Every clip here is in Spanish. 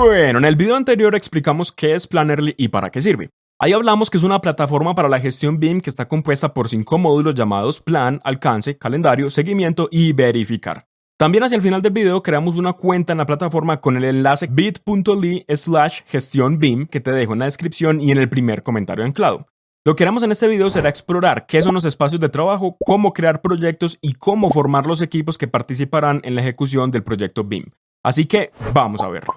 Bueno, en el video anterior explicamos qué es Plannerly y para qué sirve. Ahí hablamos que es una plataforma para la gestión BIM que está compuesta por cinco módulos llamados Plan, Alcance, Calendario, Seguimiento y Verificar. También hacia el final del video creamos una cuenta en la plataforma con el enlace bit.ly slash gestión BIM que te dejo en la descripción y en el primer comentario anclado. Lo que haremos en este video será explorar qué son los espacios de trabajo, cómo crear proyectos y cómo formar los equipos que participarán en la ejecución del proyecto BIM. Así que vamos a verlo.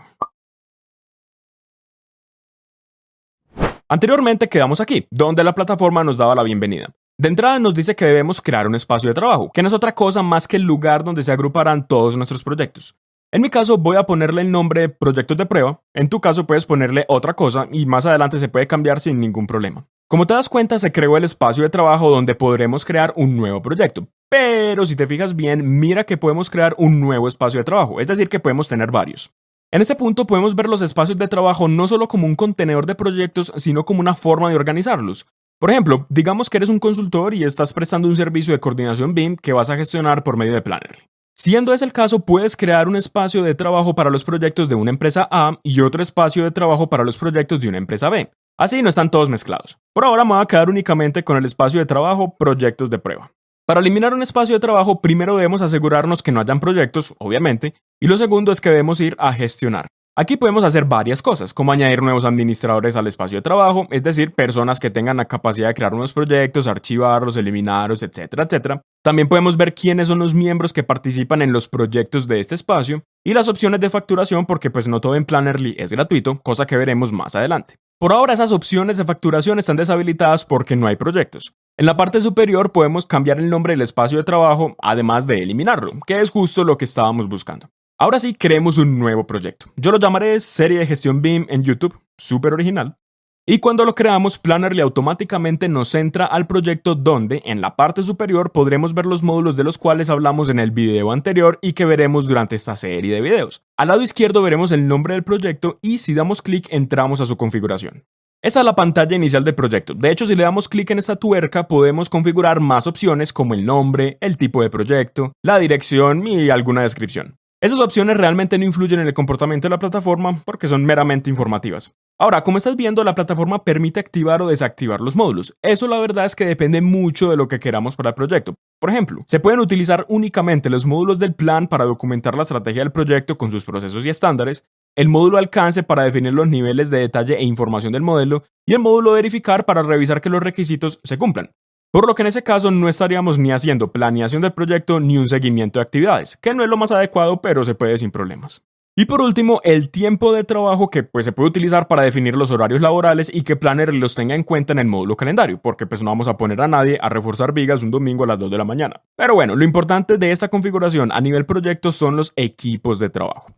Anteriormente quedamos aquí, donde la plataforma nos daba la bienvenida. De entrada nos dice que debemos crear un espacio de trabajo, que no es otra cosa más que el lugar donde se agruparán todos nuestros proyectos. En mi caso voy a ponerle el nombre proyectos de prueba, en tu caso puedes ponerle otra cosa y más adelante se puede cambiar sin ningún problema. Como te das cuenta se creó el espacio de trabajo donde podremos crear un nuevo proyecto, pero si te fijas bien mira que podemos crear un nuevo espacio de trabajo, es decir que podemos tener varios. En este punto podemos ver los espacios de trabajo no solo como un contenedor de proyectos, sino como una forma de organizarlos. Por ejemplo, digamos que eres un consultor y estás prestando un servicio de coordinación BIM que vas a gestionar por medio de Plannerly. Siendo ese el caso, puedes crear un espacio de trabajo para los proyectos de una empresa A y otro espacio de trabajo para los proyectos de una empresa B. Así no están todos mezclados. Por ahora me voy a quedar únicamente con el espacio de trabajo proyectos de prueba. Para eliminar un espacio de trabajo, primero debemos asegurarnos que no hayan proyectos, obviamente, y lo segundo es que debemos ir a gestionar. Aquí podemos hacer varias cosas, como añadir nuevos administradores al espacio de trabajo, es decir, personas que tengan la capacidad de crear nuevos proyectos, archivarlos, eliminarlos, etcétera, etcétera. También podemos ver quiénes son los miembros que participan en los proyectos de este espacio y las opciones de facturación porque pues no todo en Plannerly es gratuito, cosa que veremos más adelante. Por ahora esas opciones de facturación están deshabilitadas porque no hay proyectos. En la parte superior podemos cambiar el nombre del espacio de trabajo, además de eliminarlo, que es justo lo que estábamos buscando. Ahora sí, creemos un nuevo proyecto. Yo lo llamaré Serie de Gestión BIM en YouTube, súper original. Y cuando lo creamos, Plannerly automáticamente nos centra al proyecto donde, en la parte superior, podremos ver los módulos de los cuales hablamos en el video anterior y que veremos durante esta serie de videos. Al lado izquierdo veremos el nombre del proyecto y si damos clic entramos a su configuración. Esta es la pantalla inicial del proyecto. De hecho, si le damos clic en esta tuerca, podemos configurar más opciones como el nombre, el tipo de proyecto, la dirección y alguna descripción. Esas opciones realmente no influyen en el comportamiento de la plataforma porque son meramente informativas. Ahora, como estás viendo, la plataforma permite activar o desactivar los módulos. Eso la verdad es que depende mucho de lo que queramos para el proyecto. Por ejemplo, se pueden utilizar únicamente los módulos del plan para documentar la estrategia del proyecto con sus procesos y estándares, el módulo alcance para definir los niveles de detalle e información del modelo y el módulo verificar para revisar que los requisitos se cumplan. Por lo que en ese caso no estaríamos ni haciendo planeación del proyecto ni un seguimiento de actividades, que no es lo más adecuado pero se puede sin problemas. Y por último, el tiempo de trabajo que pues, se puede utilizar para definir los horarios laborales y que Planner los tenga en cuenta en el módulo calendario, porque pues no vamos a poner a nadie a reforzar vigas un domingo a las 2 de la mañana. Pero bueno, lo importante de esta configuración a nivel proyecto son los equipos de trabajo.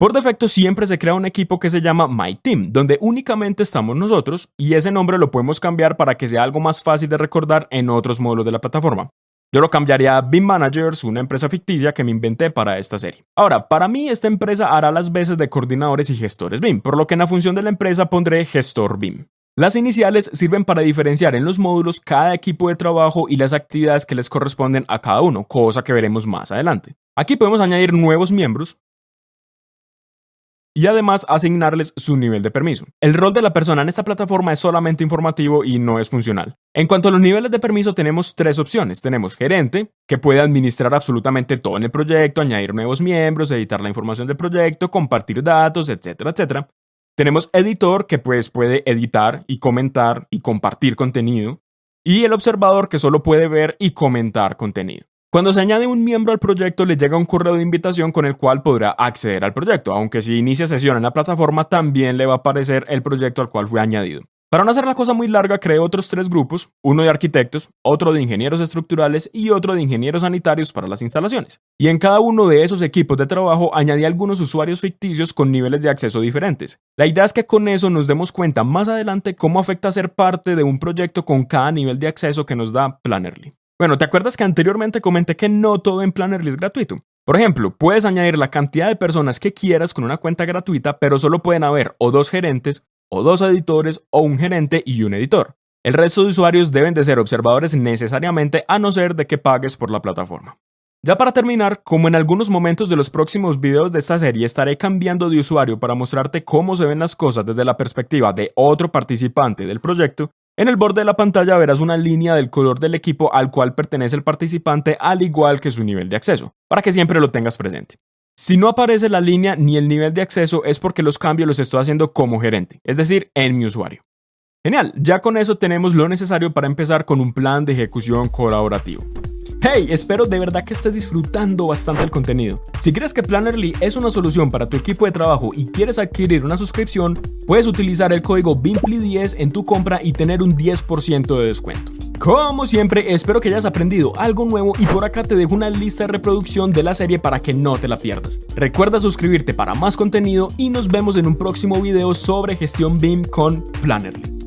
Por defecto siempre se crea un equipo que se llama My Team, donde únicamente estamos nosotros y ese nombre lo podemos cambiar para que sea algo más fácil de recordar en otros módulos de la plataforma. Yo lo cambiaría a BIM Managers, una empresa ficticia que me inventé para esta serie. Ahora, para mí esta empresa hará las veces de coordinadores y gestores BIM, por lo que en la función de la empresa pondré gestor BIM. Las iniciales sirven para diferenciar en los módulos cada equipo de trabajo y las actividades que les corresponden a cada uno, cosa que veremos más adelante. Aquí podemos añadir nuevos miembros, y además asignarles su nivel de permiso. El rol de la persona en esta plataforma es solamente informativo y no es funcional. En cuanto a los niveles de permiso tenemos tres opciones. Tenemos gerente, que puede administrar absolutamente todo en el proyecto, añadir nuevos miembros, editar la información del proyecto, compartir datos, etcétera, etcétera. Tenemos editor, que pues puede editar y comentar y compartir contenido. Y el observador, que solo puede ver y comentar contenido. Cuando se añade un miembro al proyecto le llega un correo de invitación con el cual podrá acceder al proyecto, aunque si inicia sesión en la plataforma también le va a aparecer el proyecto al cual fue añadido. Para no hacer la cosa muy larga, creé otros tres grupos, uno de arquitectos, otro de ingenieros estructurales y otro de ingenieros sanitarios para las instalaciones. Y en cada uno de esos equipos de trabajo añadí algunos usuarios ficticios con niveles de acceso diferentes. La idea es que con eso nos demos cuenta más adelante cómo afecta ser parte de un proyecto con cada nivel de acceso que nos da Plannerly. Bueno, ¿te acuerdas que anteriormente comenté que no todo en Plannerly es gratuito? Por ejemplo, puedes añadir la cantidad de personas que quieras con una cuenta gratuita, pero solo pueden haber o dos gerentes, o dos editores, o un gerente y un editor. El resto de usuarios deben de ser observadores necesariamente a no ser de que pagues por la plataforma. Ya para terminar, como en algunos momentos de los próximos videos de esta serie estaré cambiando de usuario para mostrarte cómo se ven las cosas desde la perspectiva de otro participante del proyecto, en el borde de la pantalla verás una línea del color del equipo al cual pertenece el participante al igual que su nivel de acceso, para que siempre lo tengas presente. Si no aparece la línea ni el nivel de acceso es porque los cambios los estoy haciendo como gerente, es decir, en mi usuario. Genial, ya con eso tenemos lo necesario para empezar con un plan de ejecución colaborativo. Hey, espero de verdad que estés disfrutando bastante el contenido. Si crees que Plannerly es una solución para tu equipo de trabajo y quieres adquirir una suscripción, puedes utilizar el código BIMPLY10 en tu compra y tener un 10% de descuento. Como siempre, espero que hayas aprendido algo nuevo y por acá te dejo una lista de reproducción de la serie para que no te la pierdas. Recuerda suscribirte para más contenido y nos vemos en un próximo video sobre gestión BIM con Plannerly.